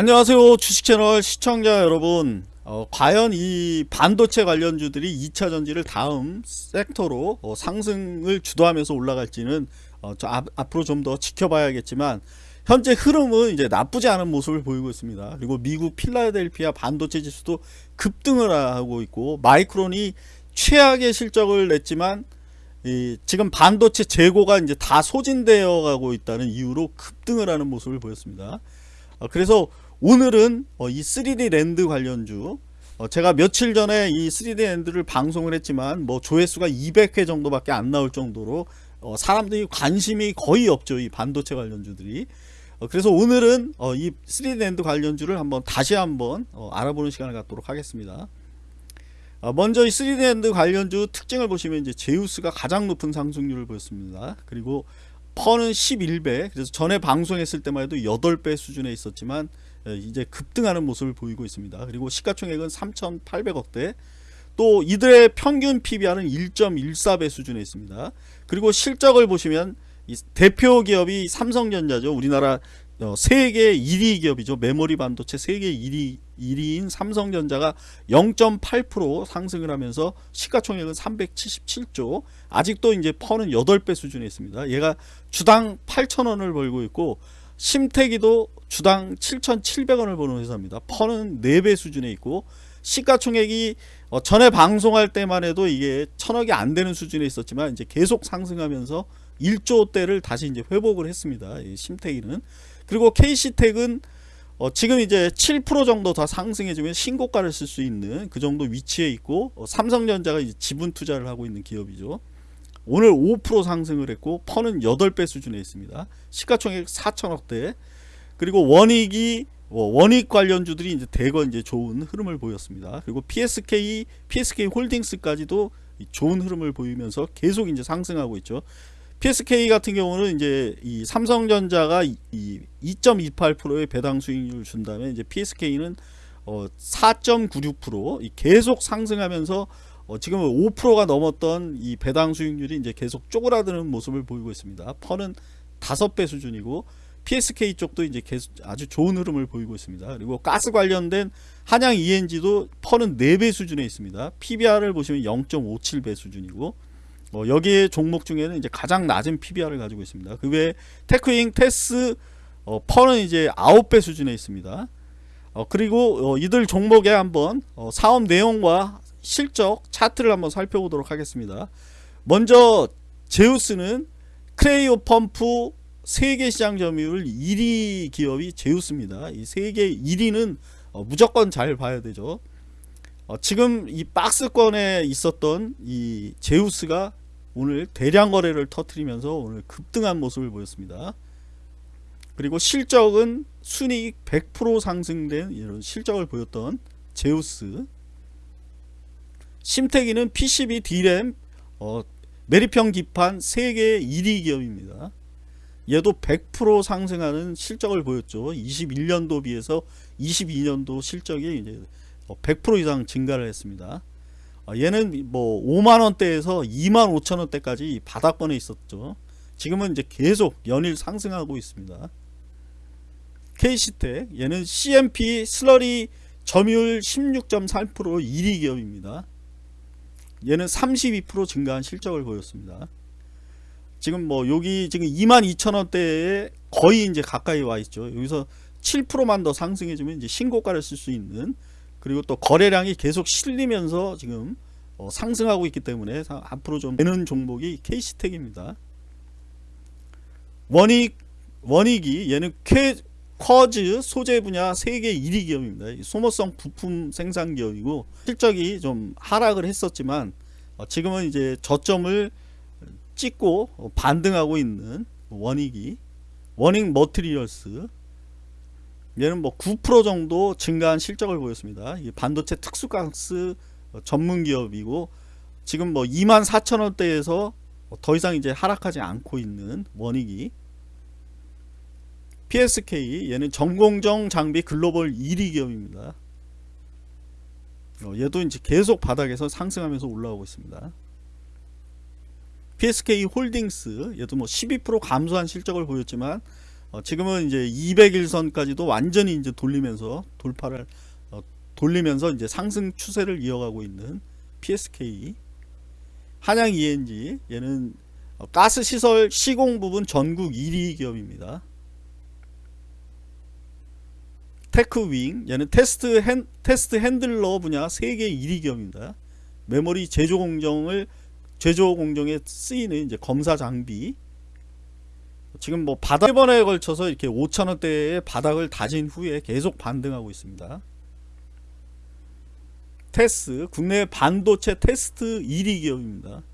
안녕하세요 주식채널 시청자 여러분. 어, 과연 이 반도체 관련주들이 2차 전지를 다음 섹터로 어, 상승을 주도하면서 올라갈지는 어, 저 앞, 앞으로 좀 더 지켜봐야겠지만 현재 흐름은 이제 나쁘지 않은 모습을 보이고 있습니다. 그리고 미국 필라델피아 반도체 지수도 급등을 하고 있고 마이크론이 최악의 실적을 냈지만 이 지금 반도체 재고가 이제 다 소진되어 가고 있다는 이유로 급등을 하는 모습을 보였습니다. 어, 그래서 오늘은 어, 이 3D 랜드 관련주. 어, 제가 며칠 전에 이 3D NAND를 방송을 했지만 뭐 조회수가 200회 정도밖에 안 나올 정도로 어, 사람들이 관심이 거의 없죠 이 반도체 관련주들이. 그래서 오늘은 이 3D 랜드 관련주를 한번 다시 한번 알아보는 시간을 갖도록 하겠습니다. 먼저 이 3D 랜드 관련주 특징을 보시면 이제 제우스가 가장 높은 상승률을 보였습니다. 그리고 퍼는 11배. 그래서 전에 방송했을 때만 해도 8배 수준에 있었지만 이제 급등하는 모습을 보이고 있습니다. 그리고 시가총액은 3,800억대 또 이들의 평균 PBR은 1.14배 수준에 있습니다. 그리고 실적을 보시면 대표 기업이 삼성전자죠. 우리나라 어, 세계 1위 기업이죠. 메모리 반도체 세계 1위 1위인 삼성전자가 0.8% 상승을 하면서 시가총액은 377조. 아직도 이제 퍼는 8배 수준에 있습니다. 얘가 주당 8,000원을 벌고 있고 심태기도 주당 7,700원을 버는 회사입니다. 퍼는 4배 수준에 있고 시가총액이 어, 전에 방송할 때만 해도 이게 천억이 안 되는 수준에 있었지만 이제 계속 상승하면서 1조대를 다시 이제 회복을 했습니다. 심태기는 그리고 KC텍은 어, 지금 이제 7% 정도 더 상승해주면 신고가를 쓸 수 있는 그 정도 위치에 있고 어, 삼성전자가 지분 투자를 하고 있는 기업이죠. 오늘 5% 상승을 했고 퍼는 8배 수준에 있습니다. 시가총액 4천억대 그리고 원익이 뭐 원익 관련주들이 이제 대거 이제 좋은 흐름을 보였습니다. 그리고 PSK, PSK 홀딩스까지도 좋은 흐름을 보이면서 계속 이제 상승하고 있죠. PSK 같은 경우는 이제 이 삼성전자가 이 2.28%의 배당 수익률을 준다면 이제 PSK는 어 4.96% 계속 상승하면서 어 지금은 5%가 넘었던 이 배당 수익률이 이제 계속 쪼그라드는 모습을 보이고 있습니다. 퍼는 5배 수준이고 PSK 쪽도 이제 계속 아주 좋은 흐름을 보이고 있습니다. 그리고 가스 관련된 한양 ENG도 퍼는 4배 수준에 있습니다. PBR을 보시면 0.57배 수준이고 어, 여기에 종목 중에는 이제 가장 낮은 PBR을 가지고 있습니다. 그 외에 테크잉, 테스, 어, 퍼는 이제 9배 수준에 있습니다. 어, 그리고 어, 이들 종목에 한번 어, 사업 내용과 실적 차트를 한번 살펴보도록 하겠습니다. 먼저 제우스는 크레이오 펌프 세계 시장 점유율 1위 기업이 제우스입니다. 이 세계 1위는 어, 무조건 잘 봐야 되죠. 어, 지금 이 박스권에 있었던 이 제우스가 오늘 대량 거래를 터트리면서 오늘 급등한 모습을 보였습니다. 그리고 실적은 순이익 100% 상승된 이런 실적을 보였던 제우스 심태기는 PCB D램 어, 메리평 기판 세계 1위 기업입니다. 얘도 100% 상승하는 실적을 보였죠. 21년도 비해서 22년도 실적이 이제 100% 이상 증가를 했습니다. 어, 얘는 뭐 5만원대에서 2만 5천원대까지 바닥권에 있었죠. 지금은 이제 계속 연일 상승하고 있습니다. KC텍 얘는 CMP 슬러리 점유율 16.3% 1위 기업입니다. 얘는 32% 증가한 실적을 보였습니다. 지금 뭐 여기 지금 22,000원대에 거의 이제 가까이 와 있죠. 여기서 7%만 더 상승해주면 이제 신고가를 쓸 수 있는 그리고 또 거래량이 계속 실리면서 지금 어 상승하고 있기 때문에 앞으로 좀 되는 종목이 KC텍입니다. 원익 원익이 얘는 쾌, quartz 소재 분야 세계 1위 기업입니다. 소모성 부품 생산 기업이고 실적이 좀 하락을 했었지만 어, 지금은 이제 저점을 찍고 반등하고 있는 원익이 원익 머트리얼스 얘는 뭐 9% 정도 증가한 실적을 보였습니다. 반도체 특수가스 전문 기업이고 지금 뭐 24,000원대에서 더 이상 이제 하락하지 않고 있는 원익이 PSK 얘는 전공정 장비 글로벌 1위 기업입니다. 어, 얘도 이제 계속 바닥에서 상승하면서 올라오고 있습니다. PSK 홀딩스 얘도 뭐 12% 감소한 실적을 보였지만 어, 지금은 이제 200일선까지도 완전히 이제 돌리면서 돌파를 어, 돌리면서 이제 상승 추세를 이어가고 있는 PSK 한양 ENG 얘는 어, 가스 시설 시공 부분 전국 1위 기업입니다. 테크 윙 얘는 테스트 핸 테스트 handler 분야 세계 1위 기업입니다. 메모리 제조 공정을 제조 공정에 쓰이는 이제 검사 장비 지금 뭐 바닥 1번에 걸쳐서 이렇게 5천원대의 바닥을 다진 후에 계속 반등하고 있습니다. 테스 국내 반도체 테스트 1위 기업입니다.